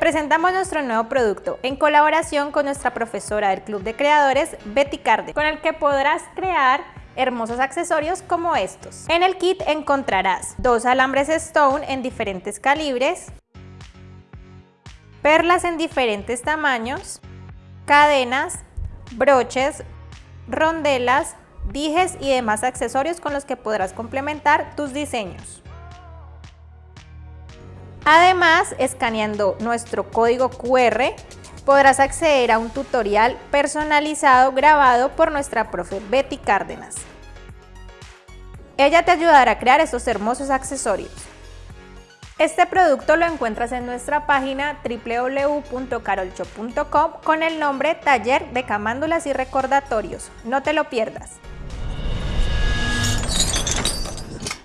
Presentamos nuestro nuevo producto en colaboración con nuestra profesora del Club de Creadores, Betty Carde, con el que podrás crear hermosos accesorios como estos. En el kit encontrarás dos alambres stone en diferentes calibres, perlas en diferentes tamaños, cadenas, broches, rondelas, dijes y demás accesorios con los que podrás complementar tus diseños. Además, escaneando nuestro código QR, podrás acceder a un tutorial personalizado grabado por nuestra profe Betty Cárdenas. Ella te ayudará a crear estos hermosos accesorios. Este producto lo encuentras en nuestra página www.carolshop.com con el nombre Taller de Camándulas y Recordatorios. No te lo pierdas.